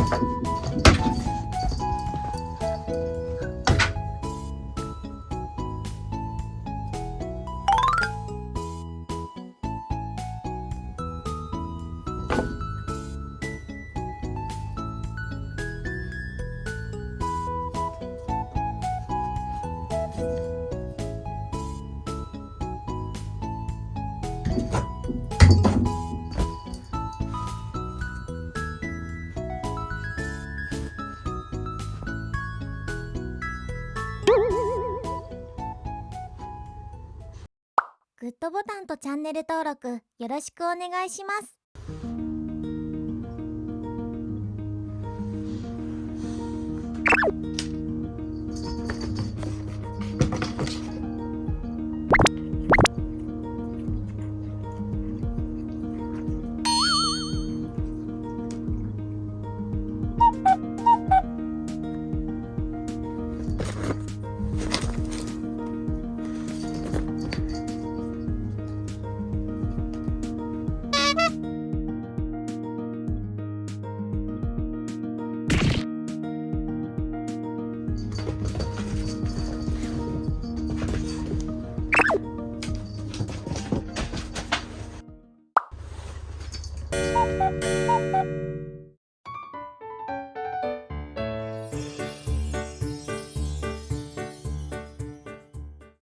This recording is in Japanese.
ピッ!グッドボタンとチャンネル登録よろしくお願いします。